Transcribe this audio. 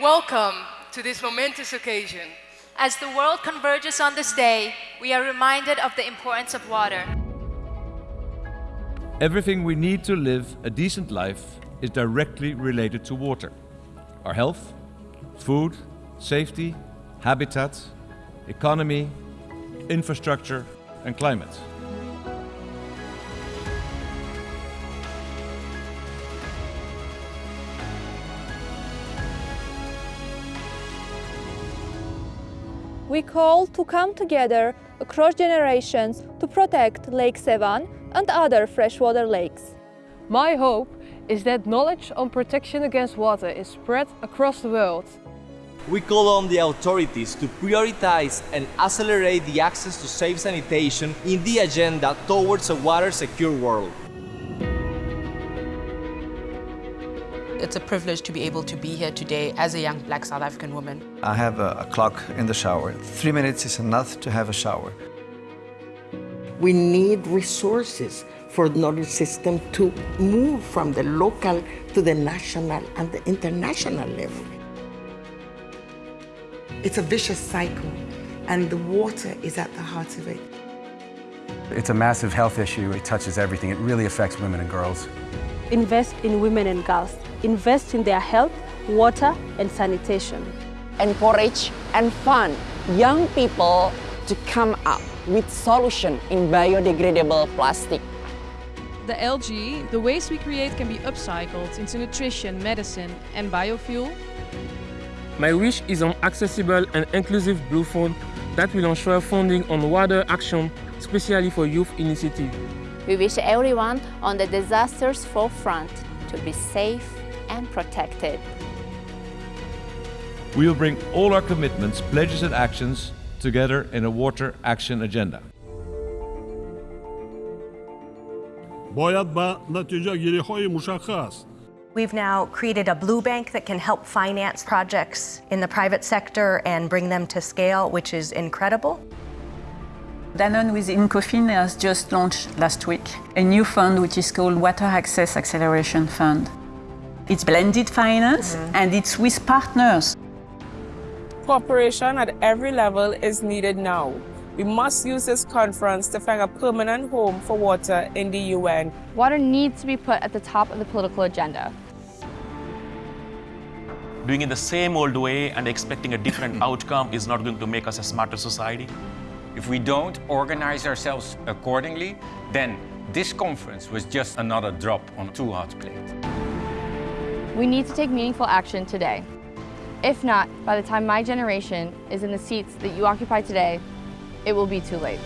Welcome to this momentous occasion. As the world converges on this day, we are reminded of the importance of water. Everything we need to live a decent life is directly related to water. Our health, food, safety, habitat, economy, infrastructure and climate. We call to come together across generations to protect Lake Sevan and other freshwater lakes. My hope is that knowledge on protection against water is spread across the world. We call on the authorities to prioritize and accelerate the access to safe sanitation in the agenda towards a water-secure world. It's a privilege to be able to be here today as a young black South African woman. I have a, a clock in the shower. Three minutes is enough to have a shower. We need resources for the knowledge system to move from the local to the national and the international level. It's a vicious cycle, and the water is at the heart of it. It's a massive health issue. It touches everything. It really affects women and girls. Invest in women and girls. Invest in their health, water, and sanitation. Encourage and fund young people to come up with solution in biodegradable plastic. The algae, the waste we create can be upcycled into nutrition, medicine and biofuel. My wish is on accessible and inclusive Blue Fund that will ensure funding on water action, especially for youth initiatives. We wish everyone on the disaster's forefront to be safe and protected. We will bring all our commitments, pledges and actions together in a Water Action Agenda. We've now created a blue bank that can help finance projects in the private sector and bring them to scale, which is incredible. Danone with Incofin has just launched last week a new fund which is called Water Access Acceleration Fund. It's blended finance mm -hmm. and it's with partners. Cooperation at every level is needed now. We must use this conference to find a permanent home for water in the UN. Water needs to be put at the top of the political agenda. Doing it the same old way and expecting a different outcome is not going to make us a smarter society. If we don't organize ourselves accordingly, then this conference was just another drop on a too hot plate. We need to take meaningful action today. If not, by the time my generation is in the seats that you occupy today, it will be too late.